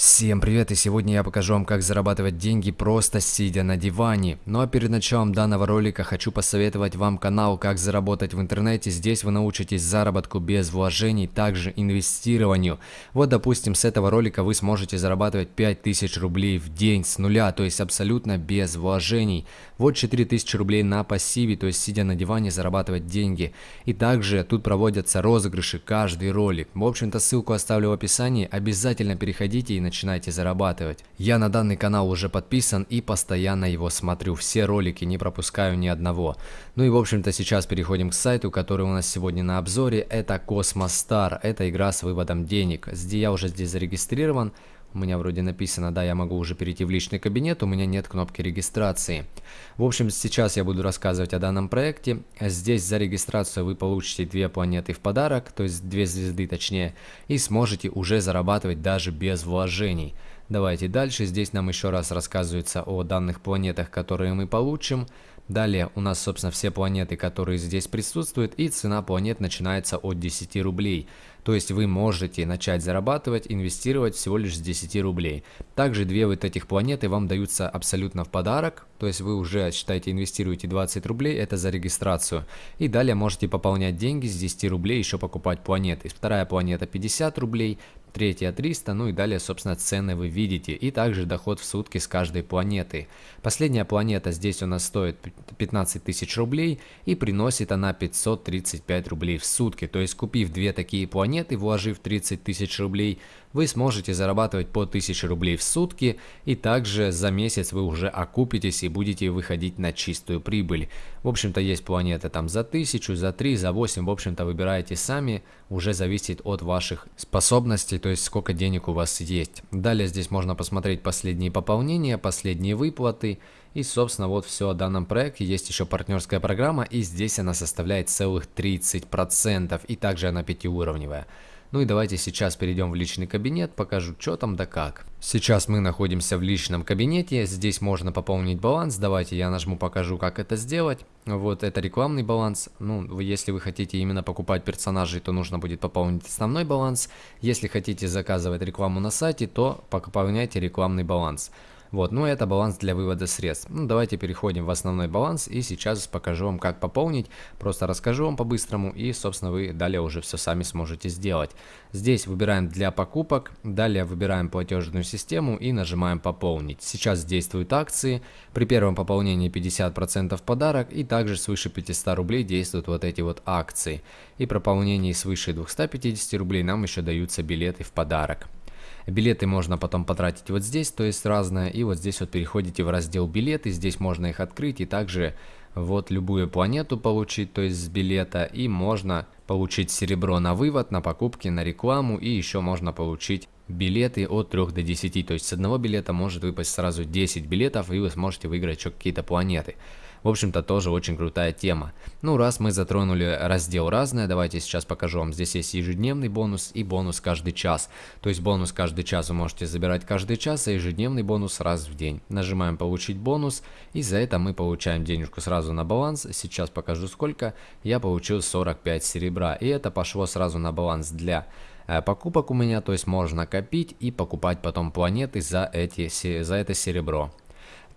Всем привет и сегодня я покажу вам как зарабатывать деньги просто сидя на диване. Ну а перед началом данного ролика хочу посоветовать вам канал как заработать в интернете. Здесь вы научитесь заработку без вложений, также инвестированию. Вот допустим с этого ролика вы сможете зарабатывать 5000 рублей в день с нуля, то есть абсолютно без вложений. Вот 4000 рублей на пассиве, то есть сидя на диване зарабатывать деньги. И также тут проводятся розыгрыши каждый ролик. В общем-то ссылку оставлю в описании, обязательно переходите и начинайте зарабатывать. Я на данный канал уже подписан и постоянно его смотрю, все ролики, не пропускаю ни одного. Ну и в общем-то сейчас переходим к сайту, который у нас сегодня на обзоре, это Космостар, это игра с выводом денег. Я уже здесь зарегистрирован, у меня вроде написано, да, я могу уже перейти в личный кабинет, у меня нет кнопки регистрации. В общем, сейчас я буду рассказывать о данном проекте. Здесь за регистрацию вы получите две планеты в подарок, то есть две звезды точнее, и сможете уже зарабатывать даже без вложений. Давайте дальше. Здесь нам еще раз рассказывается о данных планетах, которые мы получим. Далее у нас, собственно, все планеты, которые здесь присутствуют, и цена планет начинается от 10 рублей. То есть вы можете начать зарабатывать, инвестировать всего лишь с 10 рублей. Также две вот этих планеты вам даются абсолютно в подарок, то есть вы уже, считайте, инвестируете 20 рублей, это за регистрацию. И далее можете пополнять деньги с 10 рублей, еще покупать планеты. Вторая планета 50 рублей, третья 300, ну и далее, собственно, цены вы видите, и также доход в сутки с каждой планеты. Последняя планета здесь у нас стоит 15 тысяч рублей, и приносит она 535 рублей в сутки, то есть купив две такие планеты, вложив 30 тысяч рублей, вы сможете зарабатывать по 1000 рублей в сутки, и также за месяц вы уже окупитесь и будете выходить на чистую прибыль. В общем-то есть планеты там за 1000, за 3, за 8, в общем-то выбираете сами, уже зависит от ваших способностей, то есть сколько денег у вас есть. Далее здесь можно посмотреть последние пополнения, последние выплаты, и собственно вот все о данном проекте. Есть еще партнерская программа, и здесь она составляет целых 30%, и также она пятиуровневая. Ну и давайте сейчас перейдем в личный кабинет, покажу, что там да как. Сейчас мы находимся в личном кабинете, здесь можно пополнить баланс, давайте я нажму, покажу, как это сделать. Вот это рекламный баланс, ну, если вы хотите именно покупать персонажей, то нужно будет пополнить основной баланс. Если хотите заказывать рекламу на сайте, то пополняйте рекламный баланс. Вот, ну это баланс для вывода средств. Ну давайте переходим в основной баланс и сейчас покажу вам как пополнить. Просто расскажу вам по-быстрому и собственно вы далее уже все сами сможете сделать. Здесь выбираем для покупок, далее выбираем платежную систему и нажимаем пополнить. Сейчас действуют акции, при первом пополнении 50% подарок и также свыше 500 рублей действуют вот эти вот акции. И при пополнении свыше 250 рублей нам еще даются билеты в подарок. Билеты можно потом потратить вот здесь, то есть разное. И вот здесь вот переходите в раздел билеты, здесь можно их открыть и также вот любую планету получить, то есть с билета. И можно получить серебро на вывод, на покупки, на рекламу и еще можно получить билеты от 3 до 10. То есть с одного билета может выпасть сразу 10 билетов и вы сможете выиграть еще какие-то планеты. В общем-то, тоже очень крутая тема. Ну, раз мы затронули раздел «Разное», давайте сейчас покажу вам. Здесь есть ежедневный бонус и бонус каждый час. То есть бонус каждый час вы можете забирать каждый час, а ежедневный бонус раз в день. Нажимаем «Получить бонус», и за это мы получаем денежку сразу на баланс. Сейчас покажу сколько. Я получил 45 серебра, и это пошло сразу на баланс для э, покупок у меня, то есть можно копить и покупать потом планеты за, эти, за это серебро.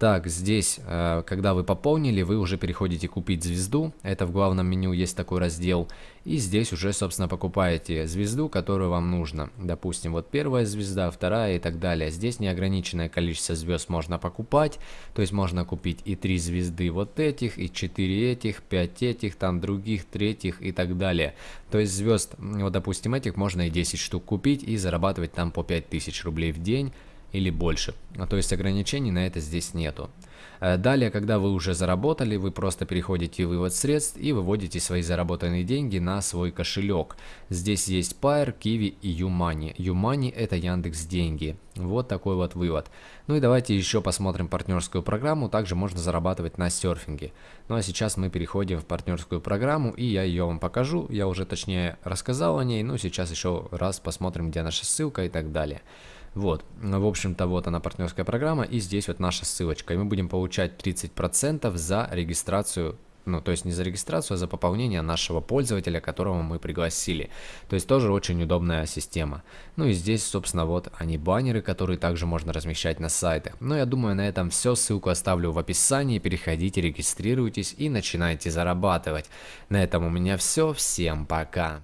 Так, здесь, э, когда вы пополнили, вы уже переходите купить звезду. Это в главном меню есть такой раздел. И здесь уже, собственно, покупаете звезду, которую вам нужно. Допустим, вот первая звезда, вторая и так далее. Здесь неограниченное количество звезд можно покупать. То есть можно купить и 3 звезды вот этих, и 4 этих, 5 этих, там других, третьих и так далее. То есть звезд, вот допустим, этих можно и 10 штук купить и зарабатывать там по 5000 рублей в день или больше. А то есть ограничений на это здесь нету. Э, далее, когда вы уже заработали, вы просто переходите в вывод средств и выводите свои заработанные деньги на свой кошелек. Здесь есть Pair, Kiwi и Юмани. Юмани это Яндекс Деньги. Вот такой вот вывод. Ну и давайте еще посмотрим партнерскую программу. Также можно зарабатывать на серфинге. Ну а сейчас мы переходим в партнерскую программу и я ее вам покажу. Я уже точнее рассказал о ней, но сейчас еще раз посмотрим, где наша ссылка и так далее. Вот, в общем-то, вот она партнерская программа, и здесь вот наша ссылочка. И мы будем получать 30% за регистрацию Ну, то есть не за регистрацию, а за пополнение нашего пользователя, которого мы пригласили. То есть тоже очень удобная система. Ну и здесь, собственно, вот они баннеры, которые также можно размещать на сайтах. Но я думаю, на этом все. Ссылку оставлю в описании. Переходите, регистрируйтесь и начинайте зарабатывать. На этом у меня все. Всем пока.